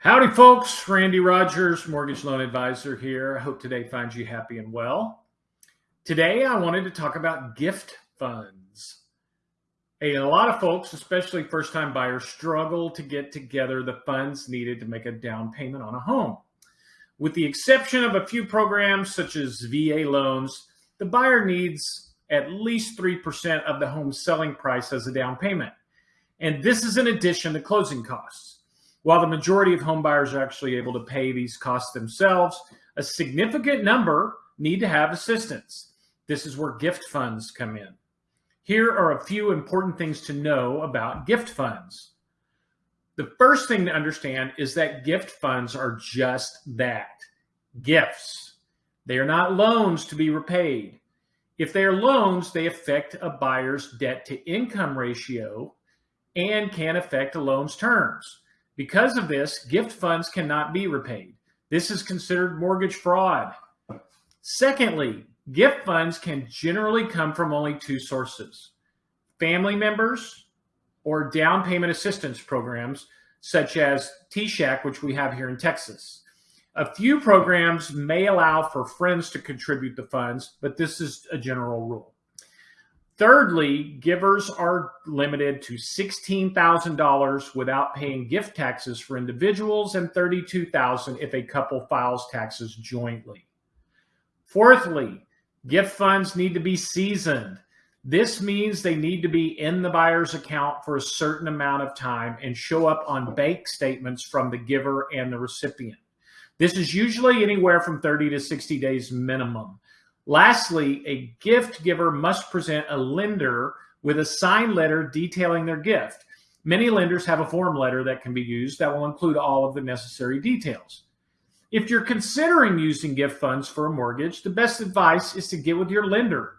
Howdy, folks. Randy Rogers, Mortgage Loan Advisor here. I hope today finds you happy and well. Today, I wanted to talk about gift funds. A lot of folks, especially first time buyers, struggle to get together the funds needed to make a down payment on a home. With the exception of a few programs such as VA loans, the buyer needs at least 3% of the home selling price as a down payment. And this is in addition to closing costs. While the majority of homebuyers are actually able to pay these costs themselves, a significant number need to have assistance. This is where gift funds come in. Here are a few important things to know about gift funds. The first thing to understand is that gift funds are just that gifts. They are not loans to be repaid. If they are loans, they affect a buyer's debt to income ratio and can affect a loan's terms. Because of this, gift funds cannot be repaid. This is considered mortgage fraud. Secondly, gift funds can generally come from only two sources family members or down payment assistance programs, such as TSAHC, which we have here in Texas. A few programs may allow for friends to contribute the funds, but this is a general rule. Thirdly, givers are limited to $16,000 without paying gift taxes for individuals and $32,000 if a couple files taxes jointly. Fourthly, gift funds need to be seasoned. This means they need to be in the buyer's account for a certain amount of time and show up on bank statements from the giver and the recipient. This is usually anywhere from 30 to 60 days minimum. Lastly, a gift giver must present a lender with a signed letter detailing their gift. Many lenders have a form letter that can be used that will include all of the necessary details. If you're considering using gift funds for a mortgage, the best advice is to get with your lender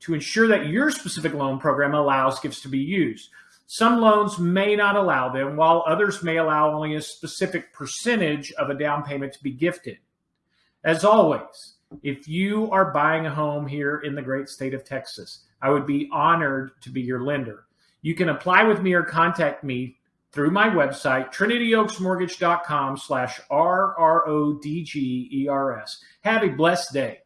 to ensure that your specific loan program allows gifts to be used. Some loans may not allow them, while others may allow only a specific percentage of a down payment to be gifted. As always, if you are buying a home here in the great state of Texas, I would be honored to be your lender. You can apply with me or contact me through my website, trinityoaksmortgage.com slash R-R-O-D-G-E-R-S. Have a blessed day.